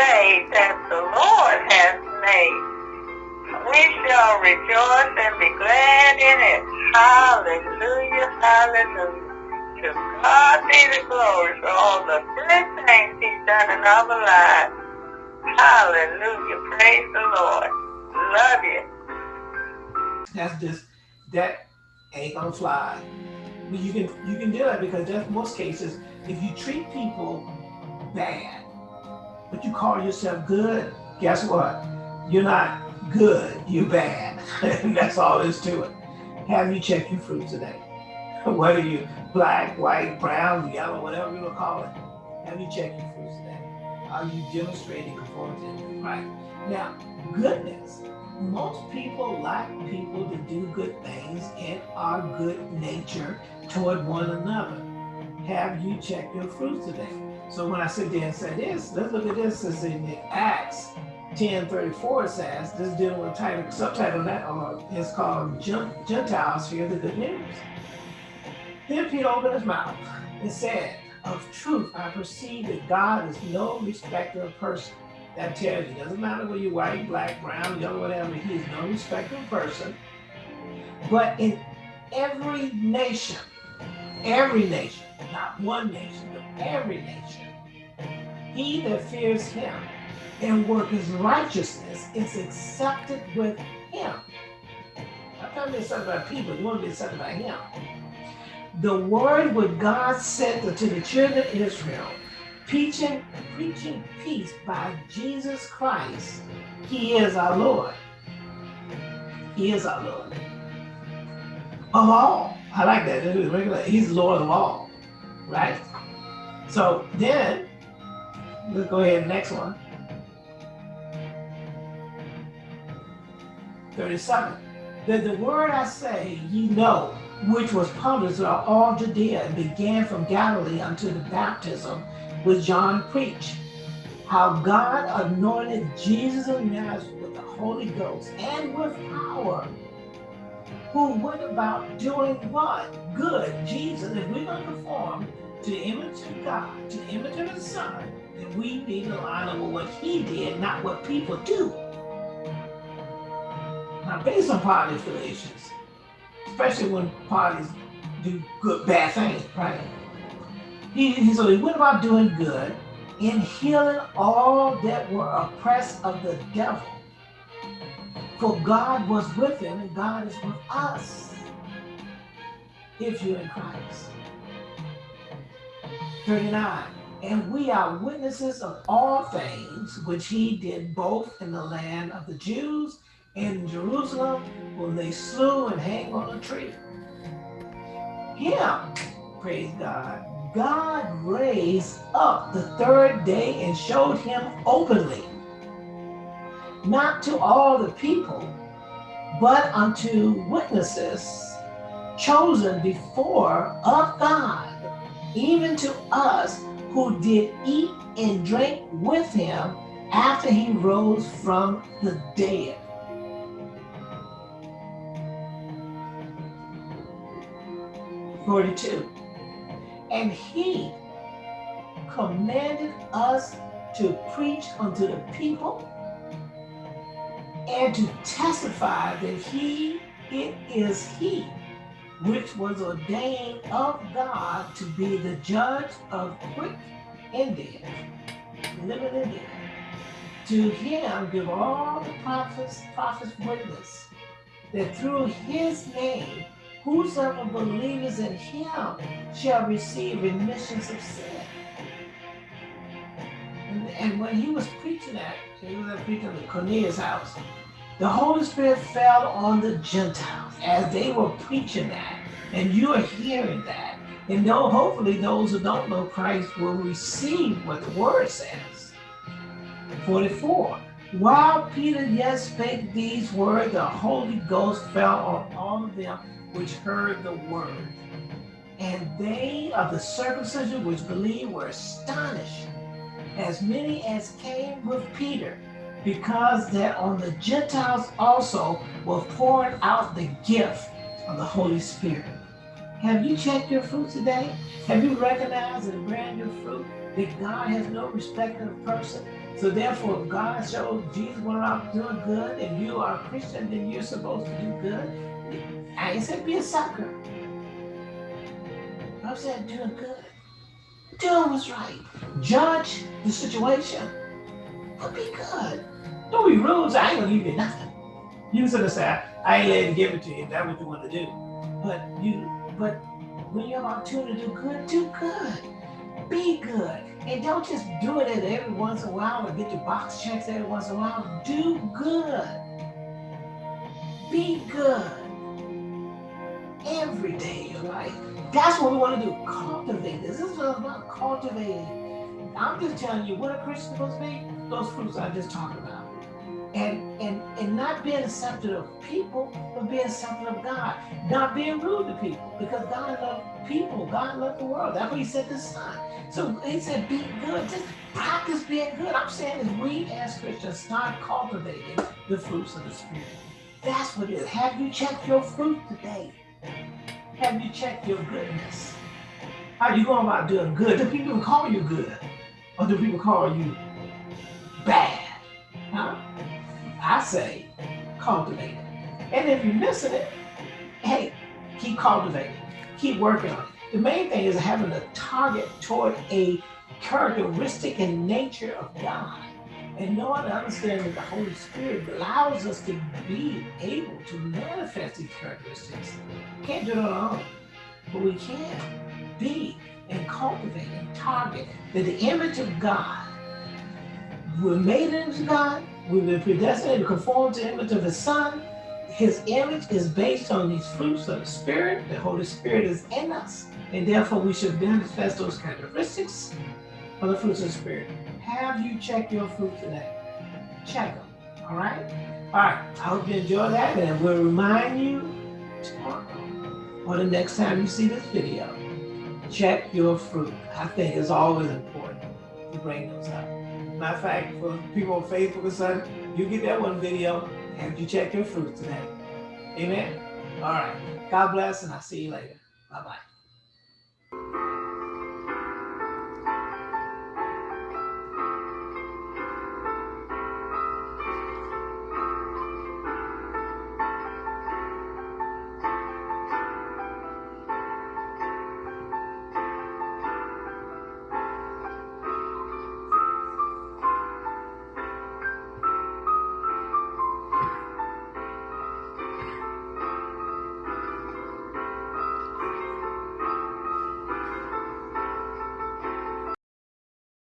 day that the Lord has made. We shall rejoice and be glad in it. Hallelujah, hallelujah. To God be the glory for all the good things he's done in our lives. Hallelujah, praise the Lord. Love you. That's just, that ain't gonna fly. But you can you can do it because that's most cases, if you treat people bad, but you call yourself good, guess what? You're not good, you're bad. and that's all there is to it. Have you checked your fruit today? Whether you black, white, brown, yellow, whatever you want to call it, have you checked your fruit today? Are you demonstrating conformity Right. Now, goodness. Most people like people to do good things and are good nature toward one another. Have you checked your fruit today? So when I sit there and say this, let's look at this as in Acts 10:34 says, this dealing with title, subtitle that or is called Gentiles Hear the Good News. Then Peter opened his mouth and said, Of truth I perceive that God is no respecter of person. That tells you, doesn't matter whether you're white, black, brown, yellow, whatever, he is no respecter of person. But in every nation, every nation, not one nation, every nation. He that fears him and worketh righteousness is accepted with him. I'm not something about people, you want to be something about him. The word which God sent unto the children of Israel, preaching, preaching peace by Jesus Christ, he is our Lord. He is our Lord. Of all. I like that. He's Lord of all right? So then, let's go ahead, next one. 37. That the word I say ye know, which was published throughout all Judea and began from Galilee unto the baptism which John preached, how God anointed Jesus of Nazareth with the Holy Ghost and with power, who went about doing what? Good. Jesus, if we're going to perform to the image of God, to the image of the Son, then we need to line up with what he did, not what people do. Now, based on party affiliations, especially when parties do good, bad things, right? He, he, so he went about doing good in healing all that were oppressed of the devil. For God was with him and God is with us if you're in Christ. 39. And we are witnesses of all things which he did both in the land of the Jews and in Jerusalem when they slew and hanged on a tree. Him, praise God, God raised up the third day and showed him openly, not to all the people, but unto witnesses chosen before of God even to us who did eat and drink with him after he rose from the dead. Forty-two. And he commanded us to preach unto the people and to testify that he it is he which was ordained of God to be the judge of quick and dead, living and dead. To him give all the prophets, prophets witness that through his name, whosoever believes in him shall receive remissions of sin. And, and when he was preaching that, he was preaching at Cornelius' house, the Holy Spirit fell on the Gentiles as they were preaching that. And you are hearing that. And know, hopefully those who don't know Christ will receive what the word says. 44. While Peter yet spake these words, the Holy Ghost fell on all of them which heard the word. And they of the circumcision which believed were astonished, as many as came with Peter because that on the Gentiles also will pour out the gift of the Holy Spirit. Have you checked your fruit today? Have you recognized and brand your fruit? that God has no respect of person. So therefore, God showed Jesus went around doing good, and you are a Christian, then you're supposed to do good. I ain't said be a sucker. I said doing good. Doing what's right. Judge the situation. Be good. Don't be rude. I ain't gonna give you nothing. You of say, I ain't letting give it to you that's what you want to do. But you but when you have opportunity to do good, do good. Be good. And don't just do it every once in a while or get your box checks every once in a while. Do good. Be good. Every day of your life. That's what we want to do. Cultivate this. This is what I'm about cultivating. I'm just telling you what a Christian supposed to be. Those fruits I just talked about and and and not being accepted of people, but being accepted of God. Not being rude to people, because God loved people. God loved the world. That's what He said to Son. So He said, "Be good. Just practice being good." I'm saying is we as Christians start cultivating the fruits of the Spirit. That's what it is. Have you checked your fruit today? Have you checked your goodness? How you going about doing good? Do people call you good, or do people call you I say cultivate it. And if you're missing it, hey, keep cultivating, keep working on it. The main thing is having a target toward a characteristic and nature of God. And knowing and understanding that the Holy Spirit allows us to be able to manifest these characteristics. Can't do it on our own, but we can be and cultivate and target the image of God, we're made into God, We've been predestinated to conform to the image of his son. His image is based on these fruits of the Spirit. The Holy Spirit is in us. And therefore, we should manifest those characteristics of the fruits of the Spirit. Have you checked your fruit today? Check them. All right? All right. I hope you enjoy that. And we'll remind you tomorrow or the next time you see this video. Check your fruit. I think it's always important to bring those up. Matter of fact, for people on Facebook or something, you get that one video and you check your fruit today. Amen. All right. God bless, and I'll see you later. Bye bye.